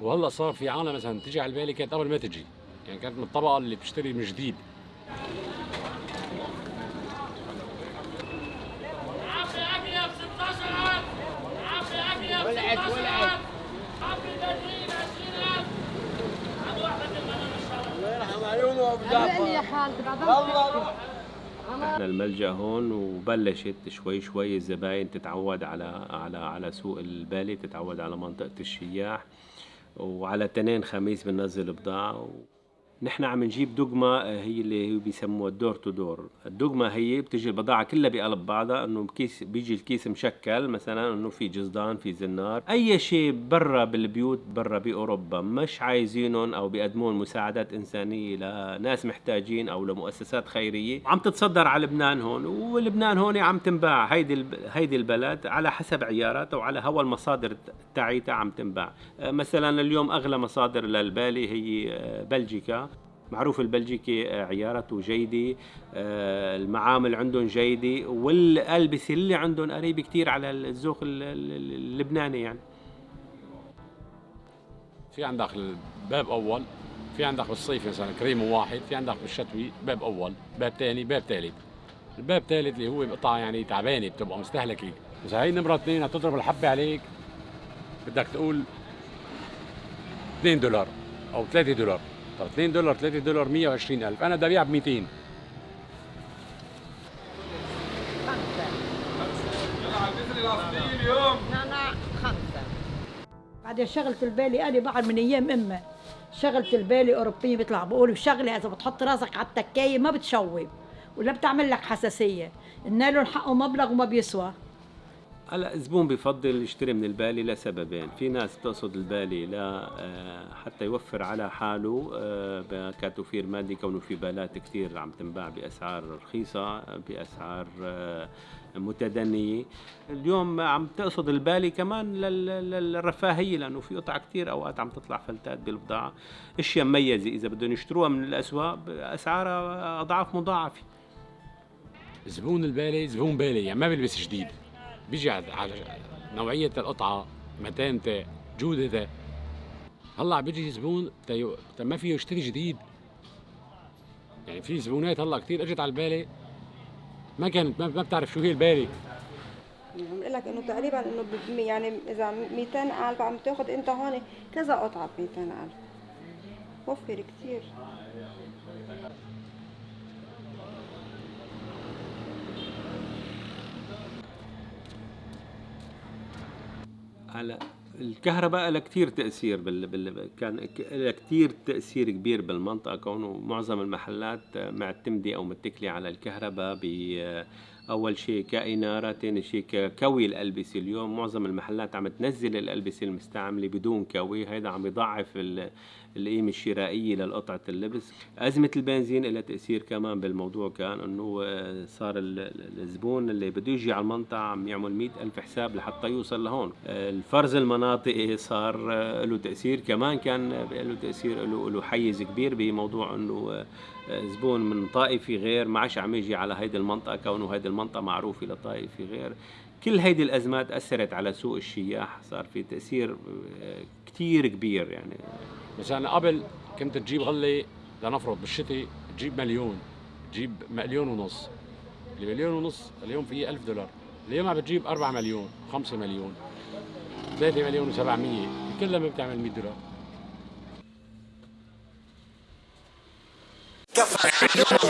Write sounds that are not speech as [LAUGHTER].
وهلا صار في عالم مثلا تجي على بالي كانت قبل ما تجي. يعني كانت من الطبقة اللي بتشتري من جديد. إحنا الملجأ هون وبلشت شوي شوي الزباين تتعود على على على سوق البالي تتعود على منطقة الشياح. وعلى تنين خميس بننزل بضاعة نحن عم نجيب دقمة آه، هي اللي بيسموها ال door to door الدقمة هي بتجي البضاعة كلها بقلب بعضها إنه كيس بيجي الكيس مشكل مثلا إنه في جزدان في زنار. أي شيء برا بالبيوت برا بأوروبا مش عايزينهم أو بيقدمون مساعدات إنسانية لناس محتاجين أو لمؤسسات خيرية. عم تتصدر على لبنان هون ولبنان هون عم تنباع. هيدي هيدي البلد على حسب عياراتها وعلى هوا المصادر تاعيتها عم تنباع. آه، مثلا اليوم أغلى مصادر للبالي هي آه، بلجيكا. معروف البلجيكي آه، عيارته جيدة آه، المعامل عندهم جيدة والألبسة اللي عندهم قريبة كتير على الذوق ال- ال- اللبناني يعني. في عندك الباب أول في عندك بالصيف مثلا كريم واحد في عندك بالشتوي باب أول باب ثاني باب ثالث الباب الثالث اللي هو قطعه يعني تعبانة بتبقى مستهلكة. إذا هي نمرة اثنين هتضرب الحبة عليك بدك تقول 2 دولار أو 3 دولار. طب 2 دولار 3 دولار 120 ألف. أنا بدي ابيع ب 200 نعناع خمسة بعدين شغلة البالي أنا بعد من أيام أمي شغلة البالي أوروبية بيطلع بقولوا شغلة إذا بتحط راسك على التكاية ما بتشوب ولا بتعمل لك حساسية. النايلون حقه مبلغ وما بيسوى. هلا الزبون بفضل يشتري من البالي لسببين في ناس بتقصد البالي لا آه، حتى يوفر على حاله آه، كتوفير مادي كونه في بالات كثير عم تنباع بأسعار رخيصة بأسعار آه، متدنية. اليوم عم تقصد البالي كمان لل- لل- للرفاهية لأنه في قطع كثير أوقات عم تطلع فلتات بالبضاعة. أشياء مميزة إذا بدهم يشتروها من الأسواق اسعارها أضعاف مضاعفة. زبون البالي زبون بالي يعني ما بيلبس جديد. بيجي على نوعية القطعة متانته جودته هلأ بيجي زبون. تا ما فيه يشتري جديد. يعني في زبونات هلأ كثير إجت على البالي ما كانت ما, ما بتعرف شو هي البالي عم بقول لك إنه تقريبا إنه يعني إذا 200000 عم تأخذ أنت هون كذا قطعة ب 200000 وفر كثير على الكهرباء لها كثير تأثير بال... بال... كان لها كثير تأثير كبير بالمنطقة كونه معظم المحلات معتمدة أو متكلة على الكهرباء ب أول شيء كإنارة ثاني شيء ككوي الألبسة. اليوم معظم المحلات عم تنزل الألبسة المستعملة بدون كوي. هيدا عم يضعف ال... القيمة الشرائية للقطعة اللبس. أزمة البنزين لها تأثير كمان بالموضوع كان أنه آه، صار ال- ال- الزبون اللي بده يجي على المنطقة عم يعمل مئة ألف حساب لحتى يوصل لهون. آه، الفرز المناطقي صار آه، له تأثير. كمان كان له تأثير له حيز كبير بموضوع آه، زبون من طائفة غير ما عادش عم يجي على هيدي المنطقة كونه هيدي المنطقة معروفة لطائفة غير. كل هيدي الأزمات أثرت على سوق الشياح صار في تأثير آه، كتير كبير يعني. مثلا قبل كنت تجيب غلة لنفرض بالشتاء تجيب مليون تجيب مليون ونص. المليون ونص اليوم فيه ألف دولار. اليوم عم بتجيب 4 مليون 5 مليون 3 مليون و700 كلها ما بتعمل 100 دولار. كفى [LAUGHS]